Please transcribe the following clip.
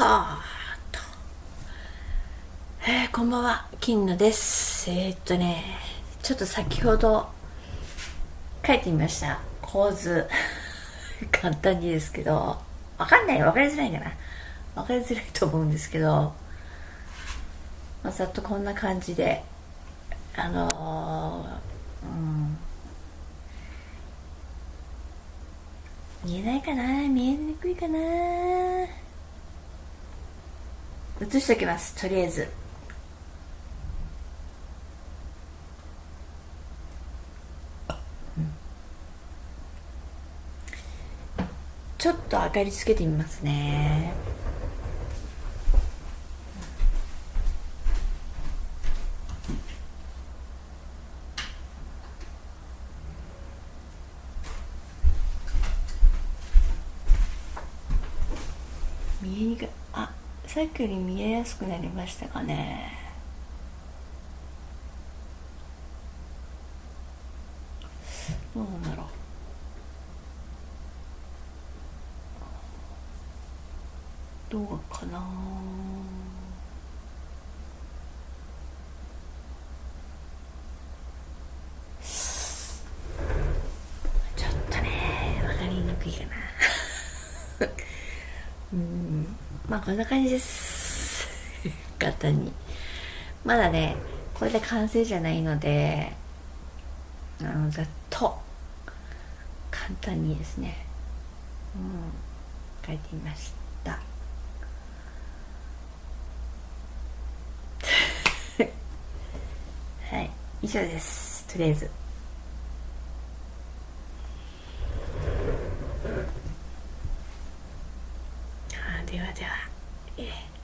はーと。えー、こんばんは。金野です。えー、っとねちょっと先ほど書いてみました。構図。簡単にですけどわかんない。わかりづらいかな。わかりづらいと思うんですけど、まあ、ざっとこんな感じであのー、うん。見えないかな。見えにくいかな。映しておきます。とりあえず。ちょっと明かりつけてみますね。見えにくい。あ。さっきより見えやすくなりましたかね。どうなんだろう。どうかな。ちょっとねわかりにくいかな。う んまあこんな感じです。簡単に。まだねこれで完成じゃないのであのざっと。簡単にですね。うん書いてみました。はい以上です。とりあえず。では、えー